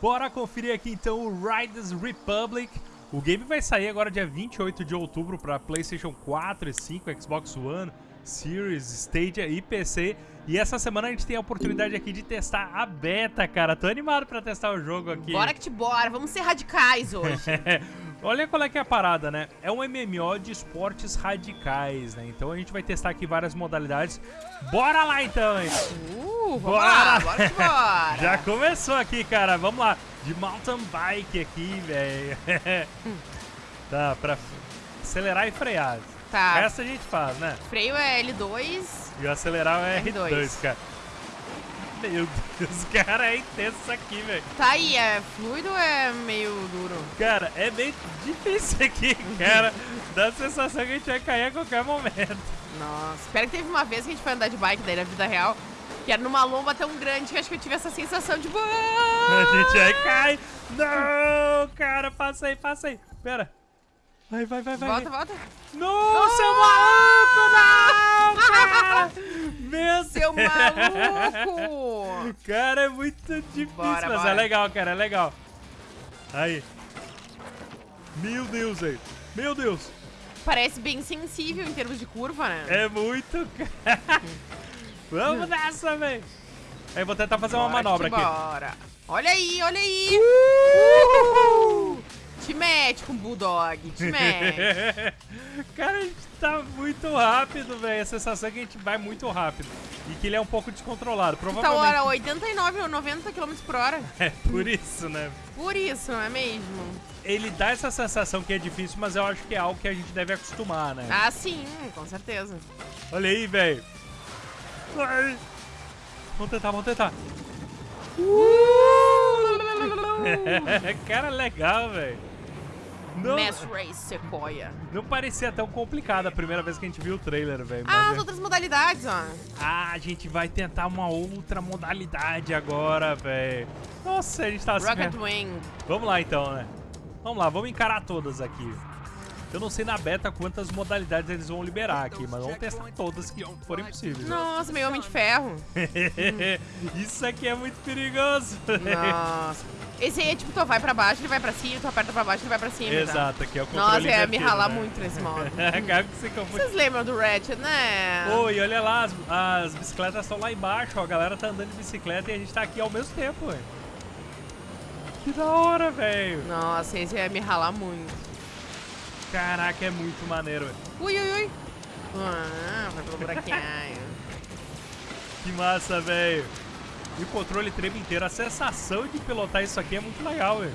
Bora conferir aqui então o Riders Republic. O game vai sair agora dia 28 de outubro para PlayStation 4 e 5, Xbox One, Series, Stadia e PC. E essa semana a gente tem a oportunidade aqui de testar a beta, cara. Tô animado pra testar o jogo aqui. Bora que te bora, vamos ser radicais hoje. Olha qual é que é a parada, né? É um MMO de esportes radicais, né? Então a gente vai testar aqui várias modalidades. Bora lá então? Uh, vamos bora. lá, bora que bora. Já começou aqui, cara. Vamos lá. De mountain bike aqui, velho. tá, pra acelerar e frear. Tá. Essa a gente faz, né? Freio é L2. E o acelerar é R2, R2 cara. Meu Deus, cara, é intenso isso aqui, velho. Tá aí, é fluido ou é meio duro? Cara, é bem difícil aqui, cara. Dá a sensação que a gente vai cair a qualquer momento. Nossa, espero que teve uma vez que a gente foi andar de bike daí na vida real, que era numa lomba tão grande que acho que eu tive essa sensação de... A gente vai cair. Não, cara, passa aí, passa aí. Pera. Vai, vai, vai, vai. Volta, volta. Não, oh! seu maluco, não, cara. Meu Seu maluco. É muito difícil, bora, mas bora. é legal, cara, é legal. Aí. Meu Deus, velho. Meu Deus. Parece bem sensível em termos de curva, né? É muito, Vamos nessa, velho. Aí, vou tentar fazer bora uma manobra aqui. Bora. Olha aí, olha aí. Uh! Te mete com o Bulldog, te mete. Cara, a gente tá muito rápido, velho. A sensação é que a gente vai muito rápido. E que ele é um pouco descontrolado. Provavelmente... Tá hora 89 ou 90 km por hora. É, por isso, né? Por isso, não é mesmo? Ele dá essa sensação que é difícil, mas eu acho que é algo que a gente deve acostumar, né? Ah, sim, com certeza. Olha aí, velho. Vamos tentar, vamos tentar. Cara, legal, velho. Não, Mass Race Sequoia. Não parecia tão complicado a primeira vez que a gente viu o trailer, velho. Ah, as é... outras modalidades, ó. Ah, a gente vai tentar uma outra modalidade agora, velho. Nossa, a gente tá assim. Rocket Wing. Vamos lá então, né? Vamos lá, vamos encarar todas aqui. Eu não sei na beta quantas modalidades eles vão liberar aqui, mas vamos testar todas que forem possíveis. Nossa, meio Homem de Ferro. Isso aqui é muito perigoso. Nossa. Esse aí é tipo, tu vai pra baixo, ele vai pra cima, tu aperta pra baixo, ele vai pra cima. Tá? Exato, aqui é o controle Nossa, é me ralar né? muito nesse modo. Vocês lembram do Ratchet, né? Oi, e olha lá, as, as bicicletas estão lá embaixo, ó, a galera tá andando de bicicleta e a gente tá aqui ao mesmo tempo, velho. Que da hora, velho. Nossa, esse ia me ralar muito. Caraca, é muito maneiro, velho. Ui, ui, ui. Ah, vai pelo buraquinho. que massa, velho. E o controle treme inteiro. A sensação de pilotar isso aqui é muito legal, velho.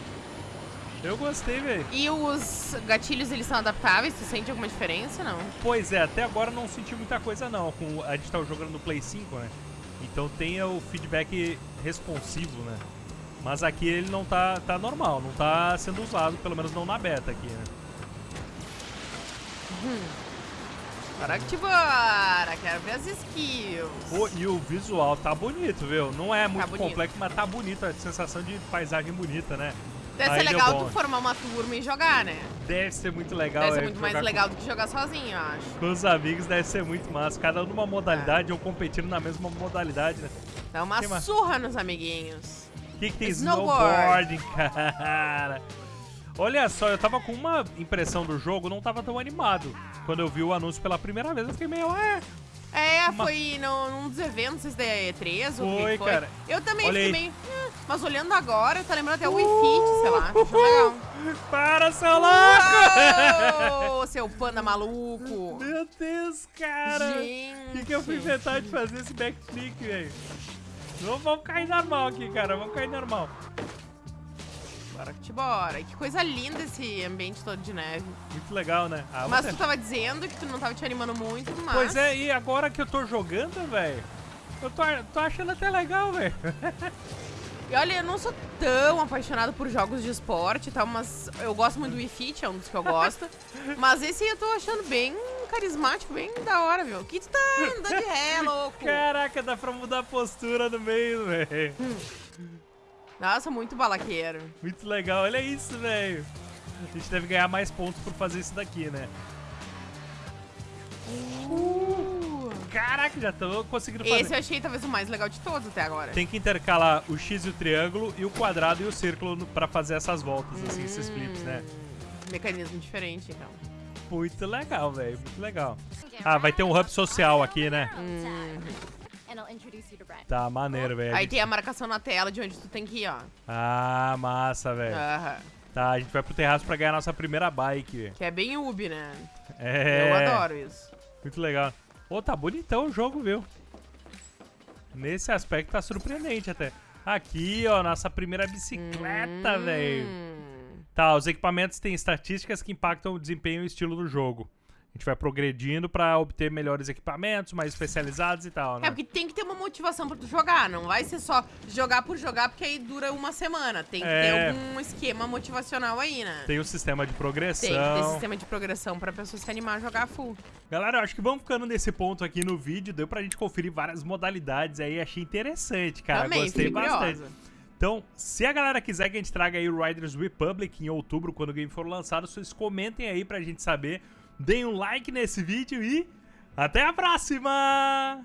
Eu gostei, velho. E os gatilhos, eles são adaptáveis? Tu sente alguma diferença, não? Pois é, até agora não senti muita coisa, não. Com, a gente tá jogando no Play 5, né? Então tem o feedback responsivo, né? Mas aqui ele não tá, tá normal, não tá sendo usado, pelo menos não na beta aqui, né? Hum. Bora que bora, quero ver as skills. Pô, e o visual tá bonito, viu? Não é muito tá complexo, mas tá bonito, a sensação de paisagem bonita, né? Deve Aí ser legal tu formar uma turma e jogar, né? Deve ser muito legal. Deve ser muito mais legal com... do que jogar sozinho, eu acho. Com os amigos deve ser muito massa. Cada um numa modalidade é. ou competindo na mesma modalidade, né? Dá uma que surra nos amiguinhos. O que, que tem snowboarding, cara? Olha só, eu tava com uma impressão do jogo, não tava tão animado. Quando eu vi o anúncio pela primeira vez, eu fiquei meio, é... É, uma... foi no, num dos eventos, da E3 foi, foi. cara. Eu também Olha fiquei meio... Hum, mas olhando agora, tá lembrando até o Wii Fit, sei lá. Legal. Para, seu louco! Uou, seu panda maluco! Meu Deus, cara! O que, que eu fui inventar de fazer esse backflip, velho? Vamos cair normal aqui, cara. Vamos cair normal. Bora que te bora. Que coisa linda esse ambiente todo de neve. Muito legal, né? Ah, mas você... tu tava dizendo que tu não tava te animando muito, mas... Pois é, e agora que eu tô jogando, velho, eu tô, tô achando até legal, velho. E olha, eu não sou tão apaixonado por jogos de esporte e tal, mas eu gosto muito do Wii Fit, é um dos que eu gosto. mas esse eu tô achando bem carismático, bem da hora, viu? Que tu tá andando de ré, louco. Caraca, dá pra mudar a postura no meio, velho. Hum. Nossa, muito balaqueiro. Muito legal, olha isso, velho. A gente deve ganhar mais pontos por fazer isso daqui, né? Uh, Caraca, já tô conseguindo fazer. Esse eu achei talvez o mais legal de todos até agora. Tem que intercalar o X e o triângulo e o quadrado e o círculo no- pra fazer essas voltas, assim, esses flips, né? Hum, Mecanismo diferente, então. Muito legal, velho, muito legal. Ah, vai ter um hub social aqui, né? Tá, maneiro, velho. Aí tem a marcação na tela de onde tu tem que ir, ó. Ah, massa, velho. Aham. Tá, a gente vai pro terraço pra ganhar a nossa primeira bike, velho. Que é bem Ubi, né? É. Eu adoro isso. Muito legal. Ô, tá bonitão o jogo, viu? Nesse aspecto tá surpreendente até. Aqui, ó, nossa primeira bicicleta, velho. Hum. Tá, os equipamentos têm estatísticas que impactam o desempenho e o estilo do jogo. A gente vai progredindo pra obter melhores equipamentos, mais especializados e tal, né? É porque tem que ter uma motivação pra tu jogar, não vai ser só jogar por jogar, porque aí dura uma semana. Tem que É. ter algum esquema motivacional aí, né? Tem o sistema de progressão. Tem que ter sistema de progressão pra pessoa se animar a jogar full. Galera, eu acho que vamos ficando nesse ponto aqui no vídeo. Deu pra gente conferir várias modalidades aí. Achei interessante, cara. Também, Gostei bastante. curiosa. Então, se a galera quiser que a gente traga aí o Riders Republic em outubro, quando o game for lançado, vocês comentem aí pra gente saber. Deem um like nesse vídeo e até a próxima!